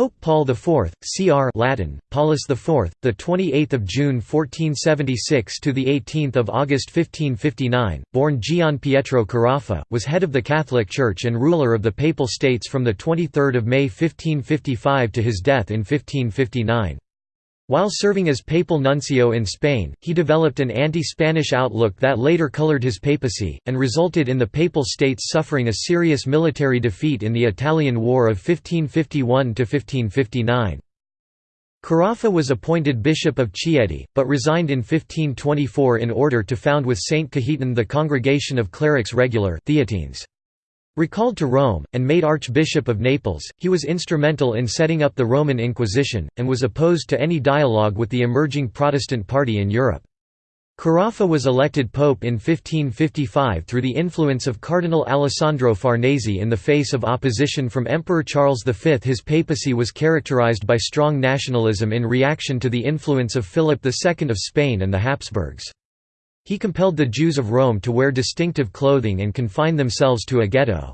Pope Paul IV, Cr. Latin, Paulus IV, the 28th of June 1476 to the 18th of August 1559, born Gian Pietro Carafa, was head of the Catholic Church and ruler of the Papal States from the 23rd of May 1555 to his death in 1559. While serving as papal nuncio in Spain, he developed an anti-Spanish outlook that later colored his papacy, and resulted in the Papal States suffering a serious military defeat in the Italian War of 1551–1559. Carafa was appointed Bishop of Chieti, but resigned in 1524 in order to found with Saint Cajetan the Congregation of Clerics Regular Theatines. Recalled to Rome, and made Archbishop of Naples, he was instrumental in setting up the Roman Inquisition, and was opposed to any dialogue with the emerging Protestant party in Europe. Carafa was elected pope in 1555 through the influence of Cardinal Alessandro Farnese in the face of opposition from Emperor Charles V. His papacy was characterized by strong nationalism in reaction to the influence of Philip II of Spain and the Habsburgs. He compelled the Jews of Rome to wear distinctive clothing and confine themselves to a ghetto.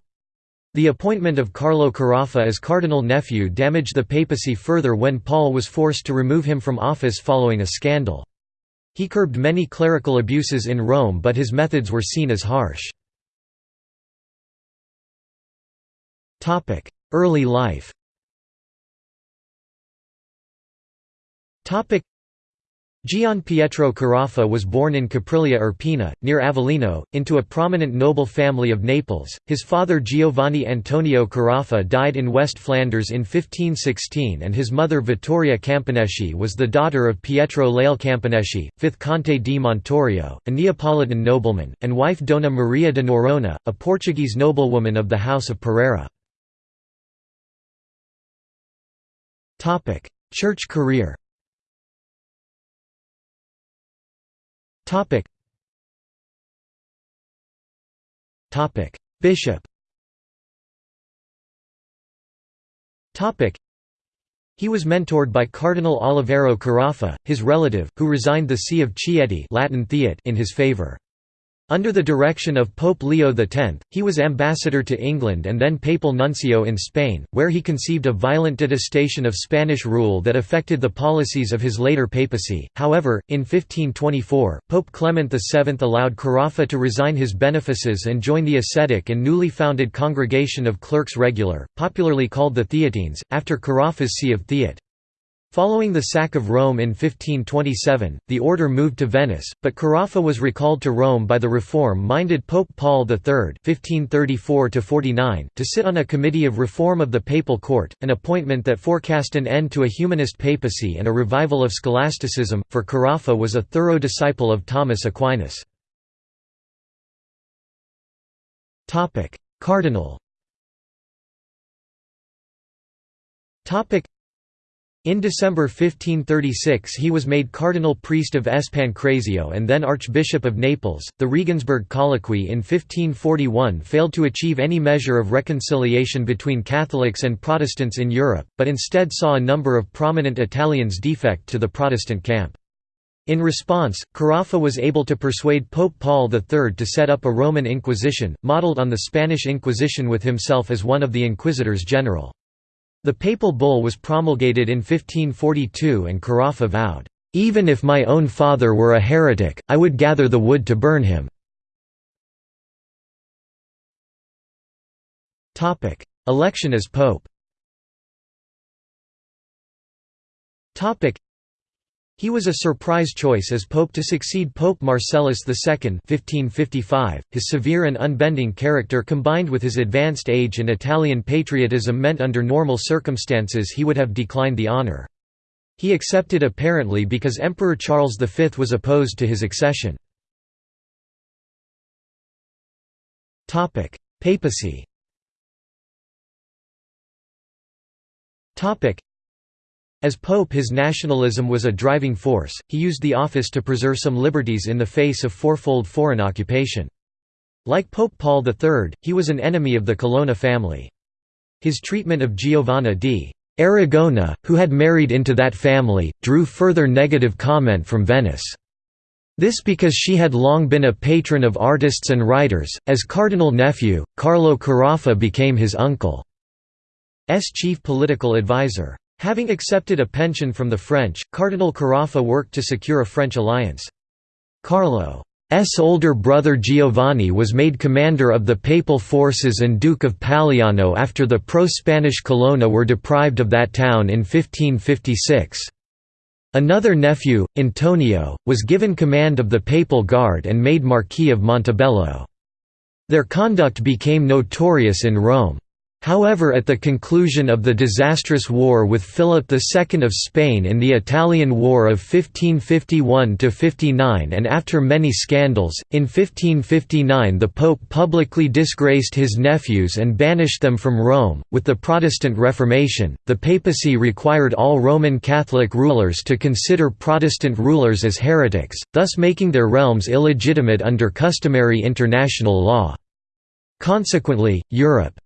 The appointment of Carlo Carafa as cardinal nephew damaged the papacy further when Paul was forced to remove him from office following a scandal. He curbed many clerical abuses in Rome but his methods were seen as harsh. Early life Gian Pietro Carafa was born in Capriglia Irpina, near Avellino, into a prominent noble family of Naples. His father Giovanni Antonio Carafa died in West Flanders in 1516 and his mother Vittoria Camponeschi was the daughter of Pietro Lael Camponeschi, 5th Conte di Montorio, a Neapolitan nobleman, and wife Dona Maria de Noronha, a Portuguese noblewoman of the House of Pereira. Church career Topic. Topic. Bishop. Topic. He was mentored by Cardinal Oliviero Carafa, his relative, who resigned the See of Chieti Latin Theate in his favor. Under the direction of Pope Leo X, he was ambassador to England and then papal nuncio in Spain, where he conceived a violent detestation of Spanish rule that affected the policies of his later papacy. However, in 1524, Pope Clement VII allowed Carafa to resign his benefices and join the ascetic and newly founded Congregation of Clerks Regular, popularly called the Theatines, after Carafa's see of Theate. Following the sack of Rome in 1527, the order moved to Venice, but Carafa was recalled to Rome by the reform-minded Pope Paul III (1534–49) to sit on a committee of reform of the papal court, an appointment that forecast an end to a humanist papacy and a revival of scholasticism. For Carafa was a thorough disciple of Thomas Aquinas. Topic: Cardinal. Topic: in December 1536 he was made cardinal priest of S. Pancrazio and then Archbishop of Naples. The Regensburg Colloquy in 1541 failed to achieve any measure of reconciliation between Catholics and Protestants in Europe, but instead saw a number of prominent Italians defect to the Protestant camp. In response, Carafa was able to persuade Pope Paul III to set up a Roman Inquisition, modelled on the Spanish Inquisition with himself as one of the inquisitors general. The papal bull was promulgated in 1542 and Carafa vowed, "...even if my own father were a heretic, I would gather the wood to burn him." Election as pope he was a surprise choice as pope to succeed Pope Marcellus II 1555. .His severe and unbending character combined with his advanced age and Italian patriotism meant under normal circumstances he would have declined the honour. He accepted apparently because Emperor Charles V was opposed to his accession. Papacy as pope his nationalism was a driving force, he used the office to preserve some liberties in the face of fourfold foreign occupation. Like Pope Paul III, he was an enemy of the Colonna family. His treatment of Giovanna di Aragona, who had married into that family, drew further negative comment from Venice. This because she had long been a patron of artists and writers. As cardinal nephew, Carlo Carafa became his uncle. chief political advisor. Having accepted a pension from the French, Cardinal Carafa worked to secure a French alliance. Carlo's older brother Giovanni was made commander of the papal forces and Duke of Paliano after the pro-Spanish Colonna were deprived of that town in 1556. Another nephew, Antonio, was given command of the Papal Guard and made Marquis of Montebello. Their conduct became notorious in Rome. However at the conclusion of the disastrous war with Philip II of Spain in the Italian War of 1551–59 and after many scandals, in 1559 the Pope publicly disgraced his nephews and banished them from Rome. With the Protestant Reformation, the papacy required all Roman Catholic rulers to consider Protestant rulers as heretics, thus making their realms illegitimate under customary international law. Consequently, Europe.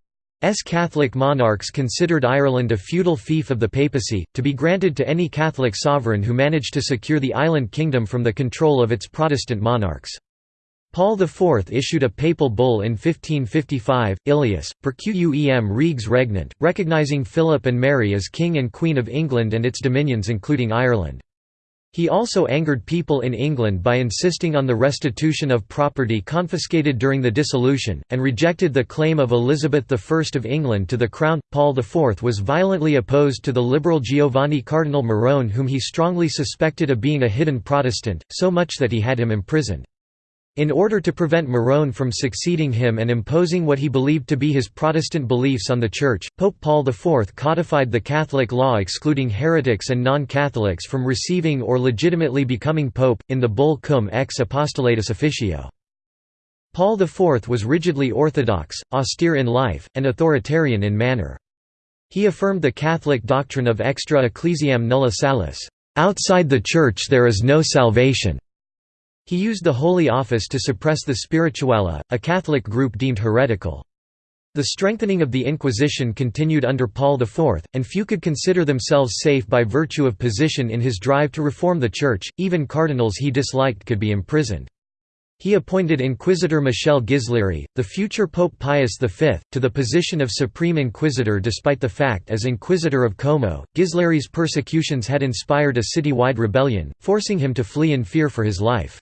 Catholic monarchs considered Ireland a feudal fief of the papacy, to be granted to any Catholic sovereign who managed to secure the island kingdom from the control of its Protestant monarchs. Paul IV issued a papal bull in 1555, Ilius, per quem reges regnant, recognizing Philip and Mary as King and Queen of England and its dominions including Ireland. He also angered people in England by insisting on the restitution of property confiscated during the dissolution, and rejected the claim of Elizabeth I of England to the crown. Paul IV was violently opposed to the liberal Giovanni Cardinal Morone, whom he strongly suspected of being a hidden Protestant, so much that he had him imprisoned. In order to prevent Morone from succeeding him and imposing what he believed to be his Protestant beliefs on the Church, Pope Paul IV codified the Catholic law excluding heretics and non-Catholics from receiving or legitimately becoming pope, in the bull Cum ex apostolatus officio. Paul IV was rigidly orthodox, austere in life, and authoritarian in manner. He affirmed the Catholic doctrine of extra ecclesiam nulla salus, outside the Church there is no salvation. He used the Holy Office to suppress the Spirituali, a Catholic group deemed heretical. The strengthening of the Inquisition continued under Paul IV, and few could consider themselves safe by virtue of position in his drive to reform the Church, even cardinals he disliked could be imprisoned. He appointed Inquisitor Michel Ghislieri, the future Pope Pius V, to the position of Supreme Inquisitor despite the fact as Inquisitor of Como, Ghislieri's persecutions had inspired a citywide rebellion, forcing him to flee in fear for his life.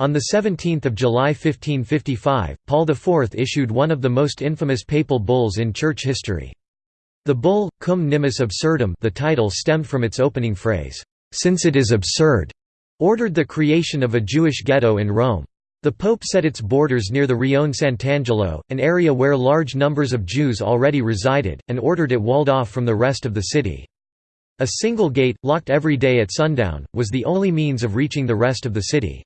On 17 July 1555, Paul IV issued one of the most infamous papal bulls in church history. The bull, Cum nimis absurdum the title stemmed from its opening phrase, "'Since it is absurd' ordered the creation of a Jewish ghetto in Rome. The Pope set its borders near the Rione Sant'Angelo, an area where large numbers of Jews already resided, and ordered it walled off from the rest of the city. A single gate, locked every day at sundown, was the only means of reaching the rest of the city.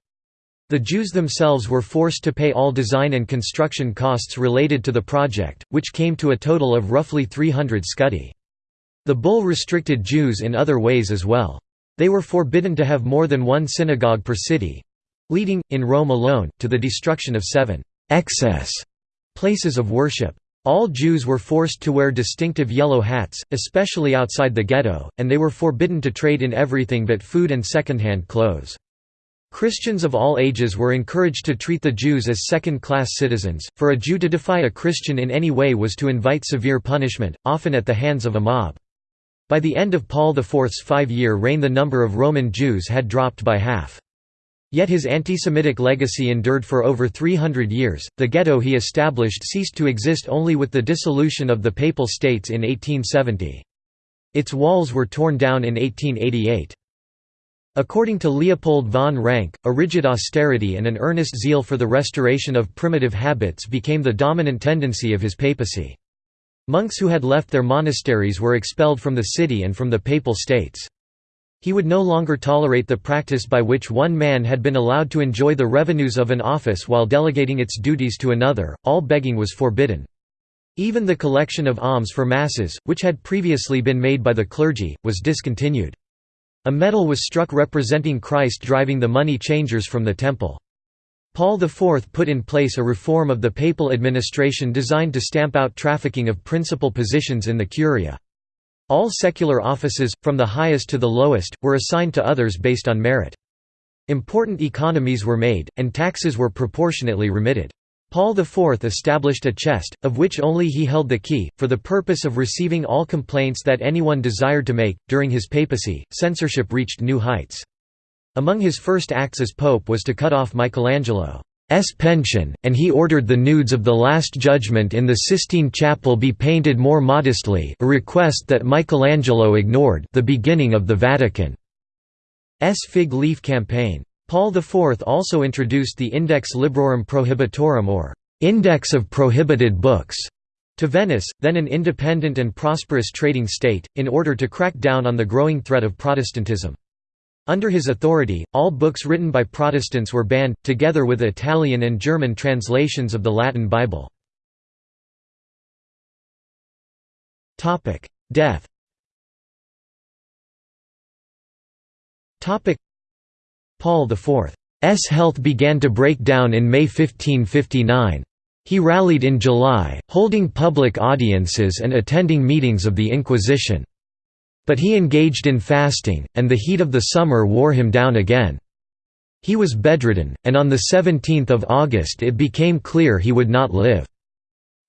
The Jews themselves were forced to pay all design and construction costs related to the project, which came to a total of roughly 300 scudi. The bull restricted Jews in other ways as well. They were forbidden to have more than one synagogue per city—leading, in Rome alone, to the destruction of seven excess places of worship. All Jews were forced to wear distinctive yellow hats, especially outside the ghetto, and they were forbidden to trade in everything but food and second-hand clothes. Christians of all ages were encouraged to treat the Jews as second-class citizens, for a Jew to defy a Christian in any way was to invite severe punishment, often at the hands of a mob. By the end of Paul IV's five-year reign the number of Roman Jews had dropped by half. Yet his anti-Semitic legacy endured for over 300 years. The ghetto he established ceased to exist only with the dissolution of the Papal States in 1870. Its walls were torn down in 1888. According to Leopold von Ranke, a rigid austerity and an earnest zeal for the restoration of primitive habits became the dominant tendency of his papacy. Monks who had left their monasteries were expelled from the city and from the Papal States. He would no longer tolerate the practice by which one man had been allowed to enjoy the revenues of an office while delegating its duties to another, all begging was forbidden. Even the collection of alms for masses, which had previously been made by the clergy, was discontinued. A medal was struck representing Christ driving the money changers from the temple. Paul IV put in place a reform of the papal administration designed to stamp out trafficking of principal positions in the curia. All secular offices, from the highest to the lowest, were assigned to others based on merit. Important economies were made, and taxes were proportionately remitted. Paul IV established a chest, of which only he held the key, for the purpose of receiving all complaints that anyone desired to make. During his papacy, censorship reached new heights. Among his first acts as pope was to cut off Michelangelo's pension, and he ordered the nudes of the Last Judgment in the Sistine Chapel be painted more modestly a request that Michelangelo ignored the beginning of the Vatican's fig leaf campaign. Paul IV also introduced the Index Librorum Prohibitorum or «Index of Prohibited Books» to Venice, then an independent and prosperous trading state, in order to crack down on the growing threat of Protestantism. Under his authority, all books written by Protestants were banned, together with Italian and German translations of the Latin Bible. Death Paul IV's health began to break down in May 1559. He rallied in July, holding public audiences and attending meetings of the Inquisition. But he engaged in fasting, and the heat of the summer wore him down again. He was bedridden, and on 17 August it became clear he would not live.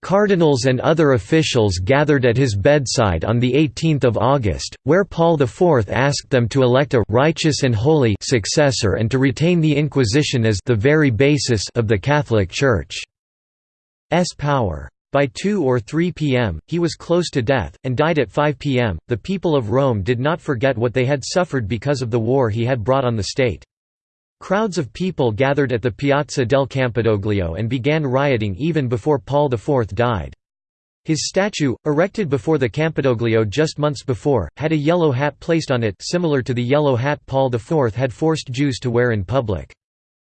Cardinals and other officials gathered at his bedside on 18 August, where Paul IV asked them to elect a «righteous and holy» successor and to retain the Inquisition as «the very basis» of the Catholic Church's power. By 2 or 3 p.m., he was close to death, and died at 5 p.m. The people of Rome did not forget what they had suffered because of the war he had brought on the state. Crowds of people gathered at the Piazza del Campidoglio and began rioting even before Paul IV died. His statue, erected before the Campidoglio just months before, had a yellow hat placed on it similar to the yellow hat Paul IV had forced Jews to wear in public.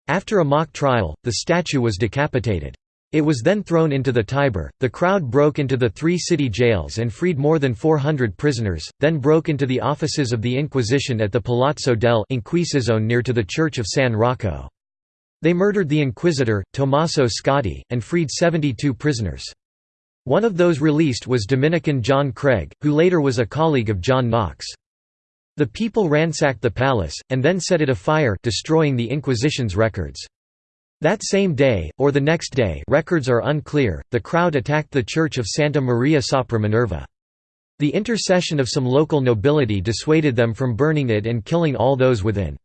After a mock trial, the statue was decapitated. It was then thrown into the Tiber. The crowd broke into the three city jails and freed more than 400 prisoners, then broke into the offices of the Inquisition at the Palazzo del Inquisizione near to the Church of San Rocco. They murdered the inquisitor, Tommaso Scotti, and freed 72 prisoners. One of those released was Dominican John Craig, who later was a colleague of John Knox. The people ransacked the palace, and then set it afire destroying the Inquisition's records. That same day, or the next day records are unclear, the crowd attacked the church of Santa Maria sopra Minerva. The intercession of some local nobility dissuaded them from burning it and killing all those within.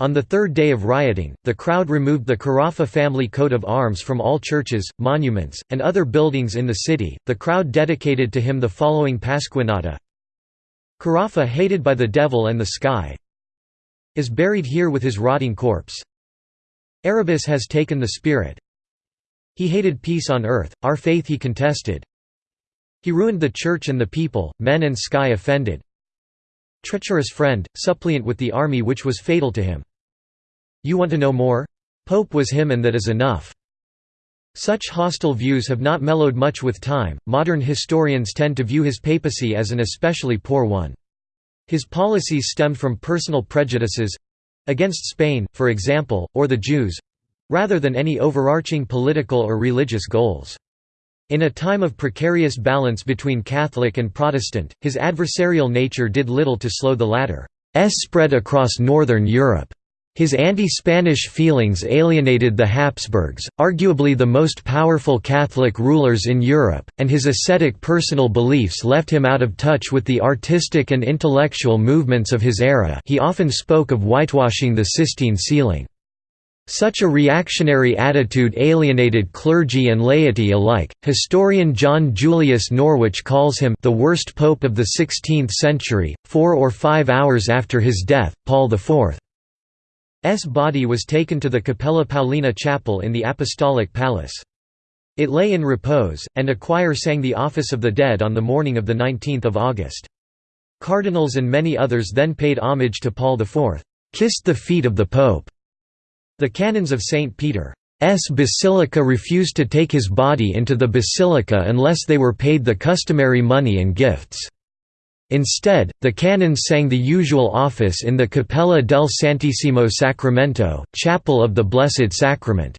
On the third day of rioting, the crowd removed the Carafa family coat of arms from all churches, monuments, and other buildings in the city. The crowd dedicated to him the following Pasquinata Carafa hated by the devil and the sky is buried here with his rotting corpse. Erebus has taken the spirit. He hated peace on earth, our faith he contested. He ruined the church and the people, men and sky offended. Treacherous friend, suppliant with the army which was fatal to him. You want to know more? Pope was him and that is enough. Such hostile views have not mellowed much with time. Modern historians tend to view his papacy as an especially poor one. His policies stemmed from personal prejudices, against Spain, for example, or the Jews rather than any overarching political or religious goals. In a time of precarious balance between Catholic and Protestant, his adversarial nature did little to slow the latter's spread across northern Europe. His anti-Spanish feelings alienated the Habsburgs, arguably the most powerful Catholic rulers in Europe, and his ascetic personal beliefs left him out of touch with the artistic and intellectual movements of his era he often spoke of whitewashing the Sistine ceiling. Such a reactionary attitude alienated clergy and laity alike. Historian John Julius Norwich calls him the worst pope of the 16th century. Four or five hours after his death, Paul IV body was taken to the Cappella Paolina chapel in the Apostolic Palace. It lay in repose, and a choir sang the Office of the Dead on the morning of 19 August. Cardinals and many others then paid homage to Paul IV, "'kissed the feet of the Pope". The canons of St. Peter's Basilica refused to take his body into the basilica unless they were paid the customary money and gifts. Instead, the canons sang the usual office in the Capella del Santissimo Sacramento, Chapel of the Blessed Sacrament.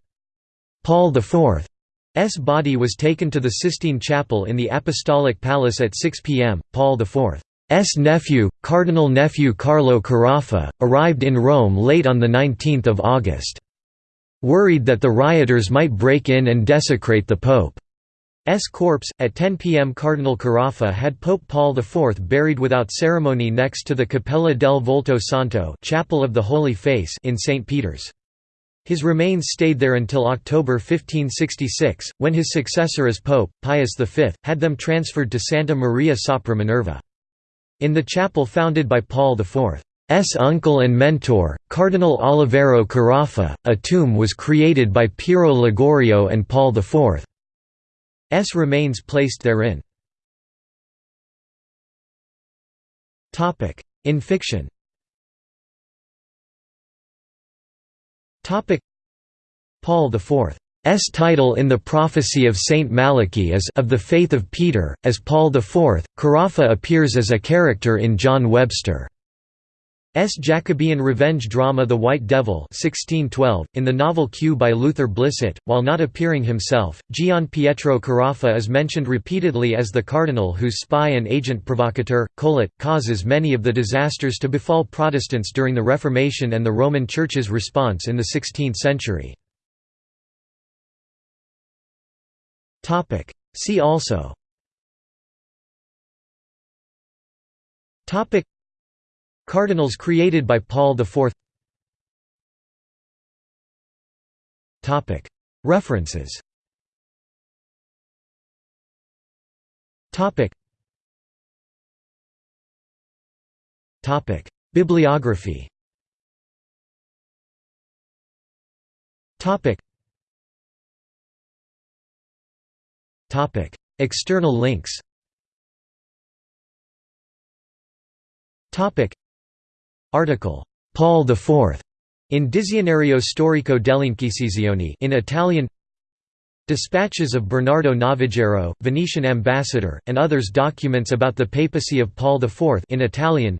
Paul IV's body was taken to the Sistine Chapel in the Apostolic Palace at 6 p.m. Paul IV's nephew, Cardinal nephew Carlo Carafa, arrived in Rome late on 19 August. worried that the rioters might break in and desecrate the Pope. S corpse. At 10 p.m. Cardinal Carafa had Pope Paul IV buried without ceremony next to the Cappella del Volto Santo Chapel of the Holy Face in St. Peter's. His remains stayed there until October 1566, when his successor as Pope, Pius V, had them transferred to Santa Maria sopra Minerva. In the chapel founded by Paul IV's uncle and mentor, Cardinal Oliviero Carafa, a tomb was created by Pirro Ligorio and Paul IV. S remains placed therein. In fiction Paul IV's title in the prophecy of Saint Malachy is of the faith of Peter, as Paul IV, Carafa appears as a character in John Webster. S. Jacobean revenge drama The White Devil 1612, in the novel Q by Luther Blissett, while not appearing himself, Gian Pietro Carafa is mentioned repeatedly as the cardinal whose spy and agent provocateur, Colet, causes many of the disasters to befall Protestants during the Reformation and the Roman Church's response in the 16th century. See also Cardinals created by Paul IV References. Bibliography. External links Article Paul IV in Dizionario storico dell'Inquisizione in Italian Dispatches of Bernardo Navagero, Venetian ambassador, and others documents about the papacy of Paul IV in Italian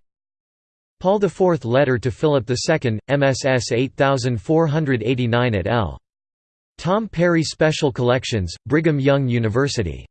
Paul IV letter to Philip II, MSS 8489 at L. Tom Perry Special Collections, Brigham Young University